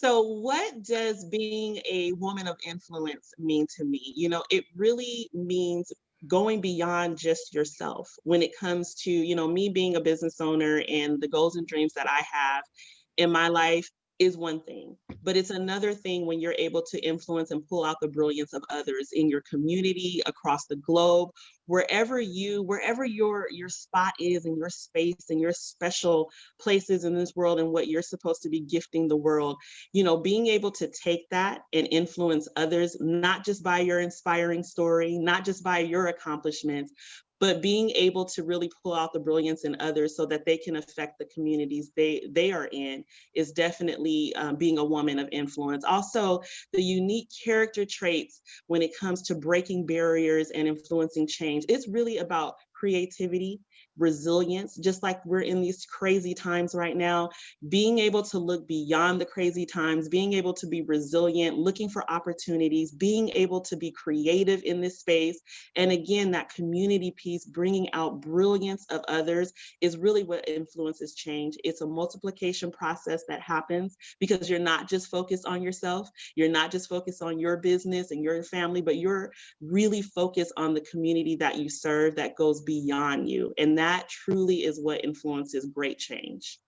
So what does being a woman of influence mean to me? You know, it really means going beyond just yourself when it comes to, you know, me being a business owner and the goals and dreams that I have in my life is one thing, but it's another thing when you're able to influence and pull out the brilliance of others in your community, across the globe, wherever you, wherever your your spot is in your space and your special places in this world and what you're supposed to be gifting the world, you know, being able to take that and influence others, not just by your inspiring story, not just by your accomplishments, but being able to really pull out the brilliance in others so that they can affect the communities they they are in is definitely um, being a woman of influence. Also, the unique character traits when it comes to breaking barriers and influencing change. It's really about creativity, resilience, just like we're in these crazy times right now, being able to look beyond the crazy times, being able to be resilient, looking for opportunities, being able to be creative in this space. And again, that community piece, bringing out brilliance of others is really what influences change. It's a multiplication process that happens because you're not just focused on yourself, you're not just focused on your business and your family, but you're really focused on the community that you serve that goes beyond you. And that truly is what influences great change.